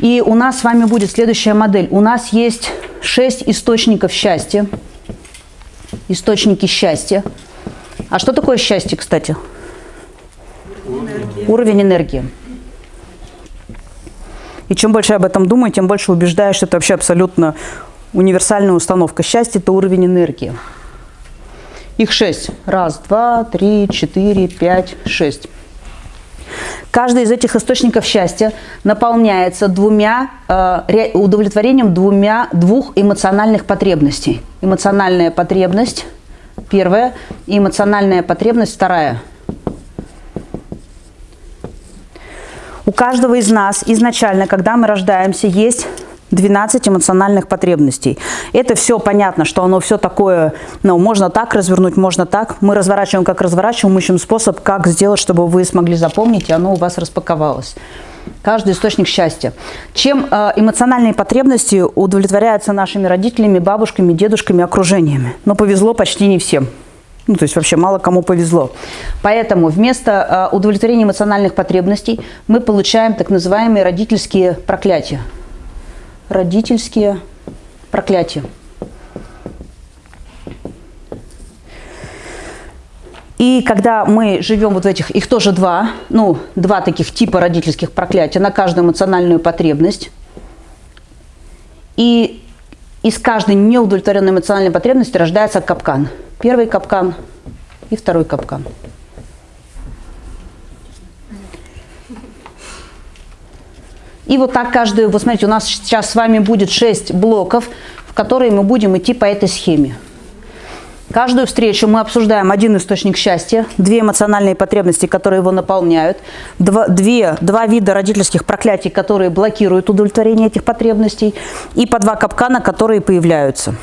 И у нас с вами будет следующая модель. У нас есть 6 источников счастья. Источники счастья. А что такое счастье, кстати? Энергия. Уровень энергии. И чем больше об этом думаю, тем больше убеждаюсь, что это вообще абсолютно универсальная установка. Счастье – это уровень энергии. Их шесть. Раз, два, три, четыре, пять, шесть. Каждый из этих источников счастья наполняется двумя, э, ре- удовлетворением двумя, двух эмоциональных потребностей. Эмоциональная потребность первая и эмоциональная потребность вторая. У каждого из нас изначально, когда мы рождаемся, есть 12 эмоциональных потребностей. Это все понятно, что оно все такое, ну, можно так развернуть, можно так. Мы разворачиваем, как разворачиваем, ищем способ, как сделать, чтобы вы смогли запомнить, и оно у вас распаковалось. Каждый источник счастья. Чем э, эмоциональные потребности удовлетворяются нашими родителями, бабушками, дедушками, окружениями? Но повезло почти не всем. Ну, то есть вообще мало кому повезло. Поэтому вместо э, удовлетворения эмоциональных потребностей мы получаем так называемые родительские проклятия. Родительские проклятия. И когда мы живем вот в этих, их тоже два, ну, два таких типа родительских проклятия на каждую эмоциональную потребность. И из каждой неудовлетворенной эмоциональной потребности рождается капкан. Первый капкан и второй капкан. И вот так каждую, вот смотрите, у нас сейчас с вами будет 6 блоков, в которые мы будем идти по этой схеме. Каждую встречу мы обсуждаем один источник счастья, две эмоциональные потребности, которые его наполняют, два, две, два вида родительских проклятий, которые блокируют удовлетворение этих потребностей, и по два капкана, которые появляются.